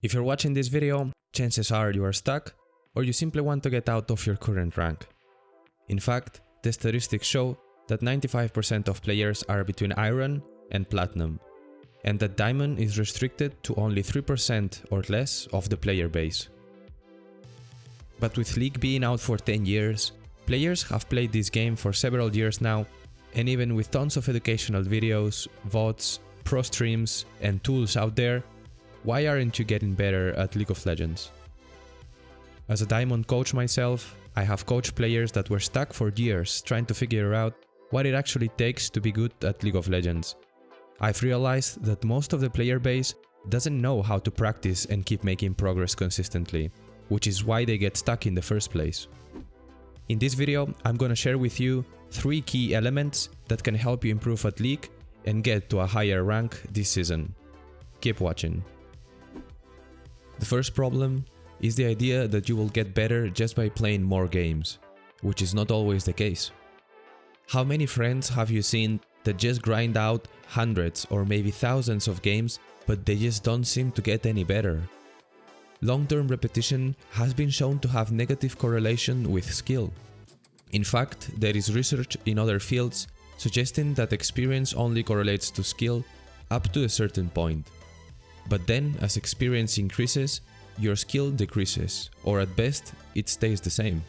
If you're watching this video, chances are you are stuck or you simply want to get out of your current rank. In fact, the statistics show that 95% of players are between Iron and Platinum, and that Diamond is restricted to only 3% or less of the player base. But with League being out for 10 years, players have played this game for several years now, and even with tons of educational videos, VODs, pro streams, and tools out there, why aren't you getting better at League of Legends? As a Diamond coach myself, I have coached players that were stuck for years trying to figure out what it actually takes to be good at League of Legends. I've realized that most of the player base doesn't know how to practice and keep making progress consistently, which is why they get stuck in the first place. In this video, I'm gonna share with you 3 key elements that can help you improve at League and get to a higher rank this season. Keep watching. The first problem is the idea that you will get better just by playing more games, which is not always the case. How many friends have you seen that just grind out hundreds or maybe thousands of games but they just don't seem to get any better? Long-term repetition has been shown to have negative correlation with skill. In fact, there is research in other fields suggesting that experience only correlates to skill up to a certain point. But then, as experience increases, your skill decreases, or at best, it stays the same.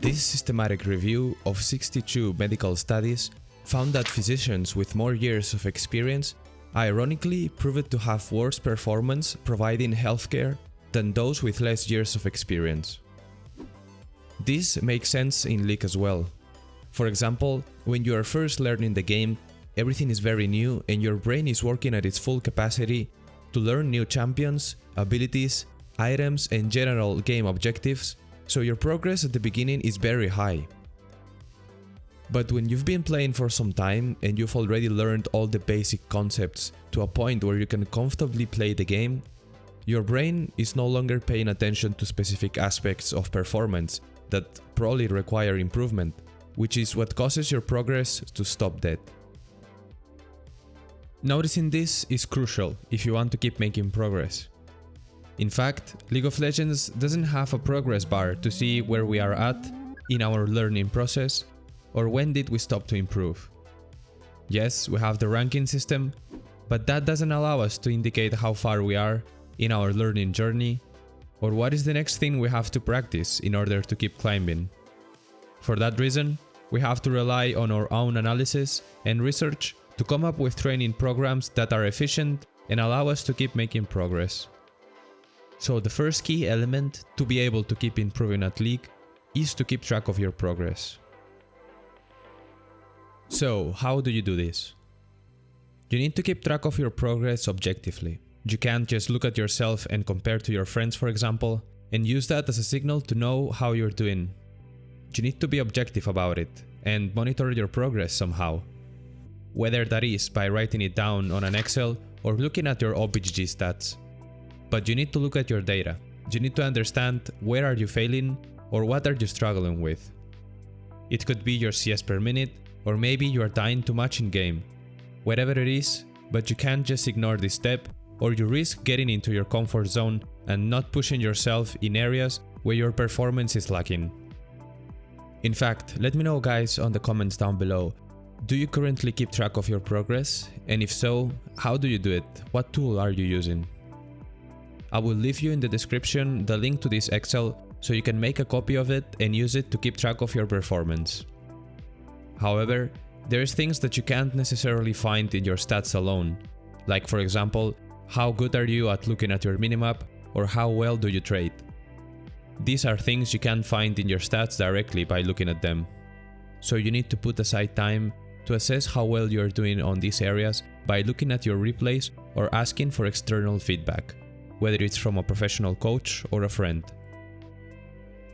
This systematic review of 62 medical studies found that physicians with more years of experience ironically proved to have worse performance providing healthcare than those with less years of experience. This makes sense in League as well. For example, when you are first learning the game, everything is very new and your brain is working at its full capacity to learn new champions, abilities, items and general game objectives, so your progress at the beginning is very high. But when you've been playing for some time and you've already learned all the basic concepts to a point where you can comfortably play the game, your brain is no longer paying attention to specific aspects of performance that probably require improvement, which is what causes your progress to stop dead. Noticing this is crucial if you want to keep making progress. In fact, League of Legends doesn't have a progress bar to see where we are at in our learning process or when did we stop to improve. Yes, we have the ranking system, but that doesn't allow us to indicate how far we are in our learning journey or what is the next thing we have to practice in order to keep climbing. For that reason, we have to rely on our own analysis and research to come up with training programs that are efficient and allow us to keep making progress. So the first key element to be able to keep improving at League is to keep track of your progress. So how do you do this? You need to keep track of your progress objectively. You can't just look at yourself and compare to your friends for example, and use that as a signal to know how you're doing. You need to be objective about it and monitor your progress somehow. Whether that is by writing it down on an Excel or looking at your OPGG stats. But you need to look at your data. You need to understand where are you failing or what are you struggling with. It could be your CS per minute, or maybe you are dying too much in game. Whatever it is, but you can't just ignore this step or you risk getting into your comfort zone and not pushing yourself in areas where your performance is lacking. In fact, let me know guys on the comments down below. Do you currently keep track of your progress? And if so, how do you do it? What tool are you using? I will leave you in the description the link to this Excel so you can make a copy of it and use it to keep track of your performance. However, there's things that you can't necessarily find in your stats alone, like for example, how good are you at looking at your minimap or how well do you trade. These are things you can't find in your stats directly by looking at them. So you need to put aside time to assess how well you're doing on these areas by looking at your replays or asking for external feedback, whether it's from a professional coach or a friend.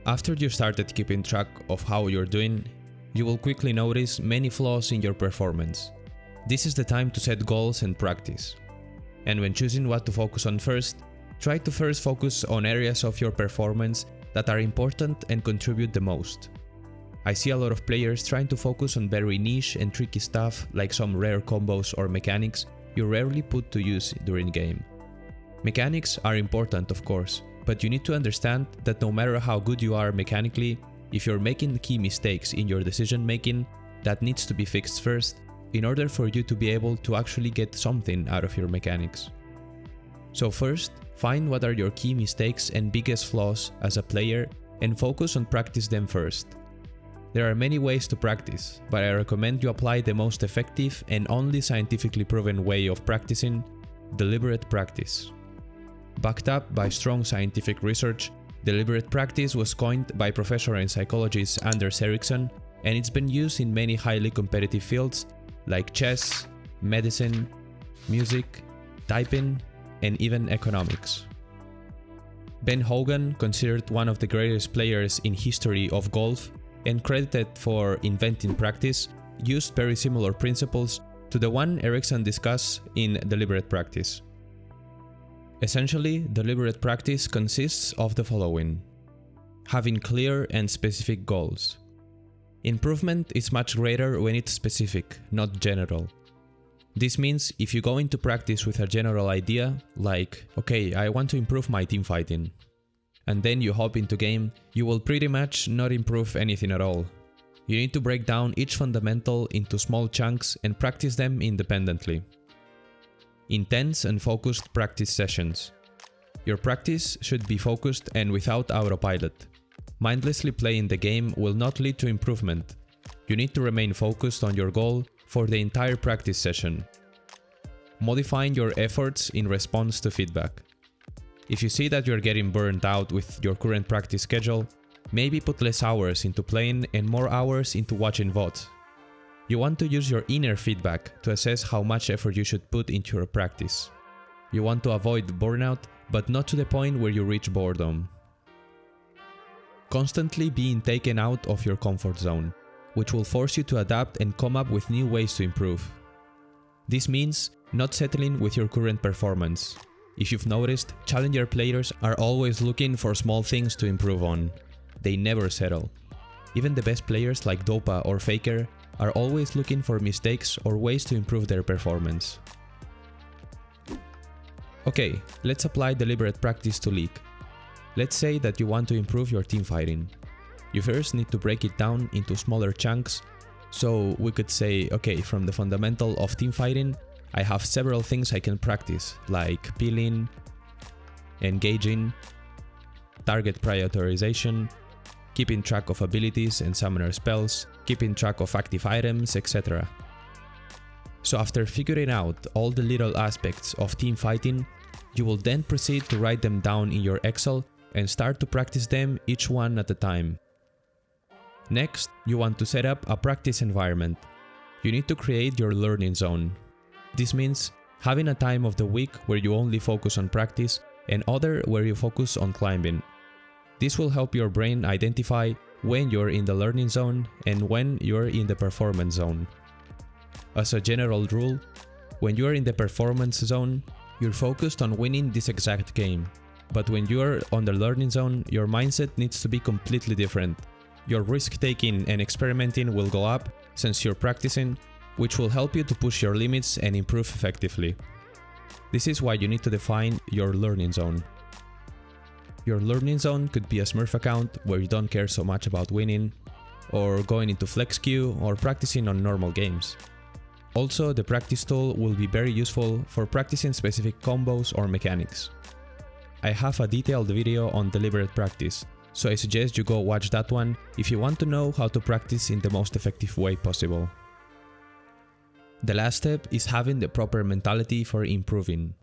After you started keeping track of how you're doing, you will quickly notice many flaws in your performance. This is the time to set goals and practice. And when choosing what to focus on first, try to first focus on areas of your performance that are important and contribute the most. I see a lot of players trying to focus on very niche and tricky stuff like some rare combos or mechanics you rarely put to use during game. Mechanics are important of course, but you need to understand that no matter how good you are mechanically, if you're making key mistakes in your decision making, that needs to be fixed first in order for you to be able to actually get something out of your mechanics. So first, find what are your key mistakes and biggest flaws as a player and focus on practice them first. There are many ways to practice, but I recommend you apply the most effective and only scientifically proven way of practicing, deliberate practice. Backed up by strong scientific research, deliberate practice was coined by professor and psychologist Anders Ericsson and it's been used in many highly competitive fields like chess, medicine, music, typing, and even economics. Ben Hogan, considered one of the greatest players in history of golf and credited for inventing practice, used very similar principles to the one Ericsson discussed in deliberate practice. Essentially, deliberate practice consists of the following. Having clear and specific goals. Improvement is much greater when it's specific, not general. This means if you go into practice with a general idea, like, okay, I want to improve my team fighting, and then you hop into game, you will pretty much not improve anything at all. You need to break down each fundamental into small chunks and practice them independently. Intense and focused practice sessions. Your practice should be focused and without autopilot. Mindlessly playing the game will not lead to improvement. You need to remain focused on your goal for the entire practice session. Modifying your efforts in response to feedback. If you see that you're getting burned out with your current practice schedule, maybe put less hours into playing and more hours into watching VODs. You want to use your inner feedback to assess how much effort you should put into your practice. You want to avoid burnout, but not to the point where you reach boredom constantly being taken out of your comfort zone, which will force you to adapt and come up with new ways to improve. This means not settling with your current performance. If you've noticed, challenger players are always looking for small things to improve on. They never settle. Even the best players like Dopa or Faker are always looking for mistakes or ways to improve their performance. Okay, let's apply deliberate practice to League. Let's say that you want to improve your team fighting. You first need to break it down into smaller chunks. So we could say, okay, from the fundamental of team fighting, I have several things I can practice, like peeling, engaging, target prioritization, keeping track of abilities and summoner spells, keeping track of active items, etc. So after figuring out all the little aspects of team fighting, you will then proceed to write them down in your Excel and start to practice them each one at a time. Next, you want to set up a practice environment. You need to create your learning zone. This means having a time of the week where you only focus on practice and other where you focus on climbing. This will help your brain identify when you're in the learning zone and when you're in the performance zone. As a general rule, when you're in the performance zone, you're focused on winning this exact game. But when you're on the learning zone, your mindset needs to be completely different. Your risk taking and experimenting will go up since you're practicing, which will help you to push your limits and improve effectively. This is why you need to define your learning zone. Your learning zone could be a Smurf account where you don't care so much about winning, or going into flex queue or practicing on normal games. Also, the practice tool will be very useful for practicing specific combos or mechanics. I have a detailed video on deliberate practice, so I suggest you go watch that one if you want to know how to practice in the most effective way possible. The last step is having the proper mentality for improving.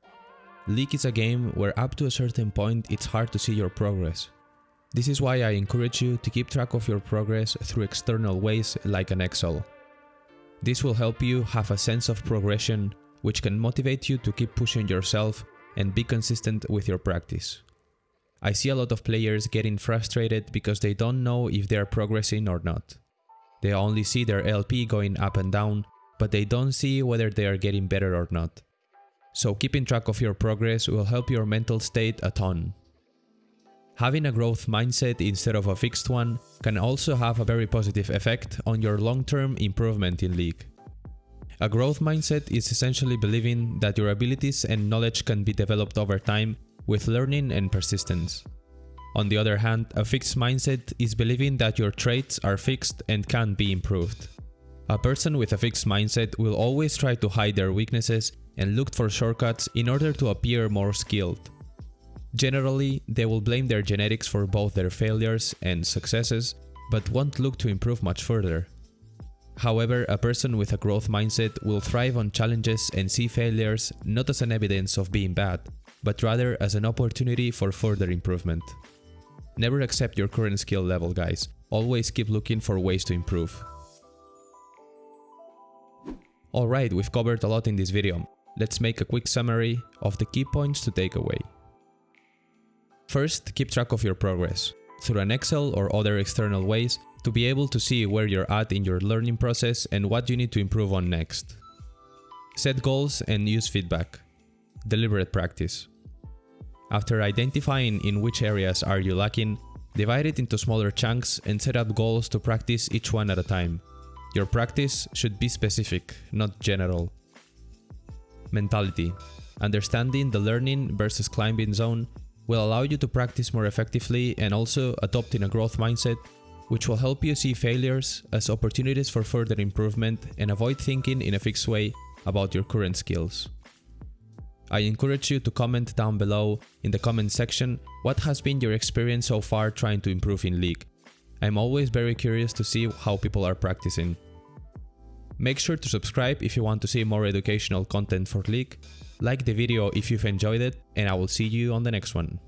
League is a game where up to a certain point it's hard to see your progress. This is why I encourage you to keep track of your progress through external ways like an Excel. This will help you have a sense of progression which can motivate you to keep pushing yourself and be consistent with your practice. I see a lot of players getting frustrated because they don't know if they are progressing or not. They only see their LP going up and down, but they don't see whether they are getting better or not. So keeping track of your progress will help your mental state a ton. Having a growth mindset instead of a fixed one can also have a very positive effect on your long-term improvement in League. A growth mindset is essentially believing that your abilities and knowledge can be developed over time with learning and persistence. On the other hand, a fixed mindset is believing that your traits are fixed and can be improved. A person with a fixed mindset will always try to hide their weaknesses and look for shortcuts in order to appear more skilled. Generally, they will blame their genetics for both their failures and successes, but won't look to improve much further. However, a person with a growth mindset will thrive on challenges and see failures not as an evidence of being bad, but rather as an opportunity for further improvement. Never accept your current skill level guys, always keep looking for ways to improve. Alright, we've covered a lot in this video. Let's make a quick summary of the key points to take away. First, keep track of your progress. Through an Excel or other external ways, to be able to see where you're at in your learning process and what you need to improve on next. Set goals and use feedback. Deliberate practice. After identifying in which areas are you lacking, divide it into smaller chunks and set up goals to practice each one at a time. Your practice should be specific, not general. Mentality. Understanding the learning versus climbing zone will allow you to practice more effectively and also adopting a growth mindset which will help you see failures as opportunities for further improvement and avoid thinking in a fixed way about your current skills. I encourage you to comment down below in the comment section what has been your experience so far trying to improve in League. I'm always very curious to see how people are practicing. Make sure to subscribe if you want to see more educational content for League, like the video if you've enjoyed it, and I will see you on the next one.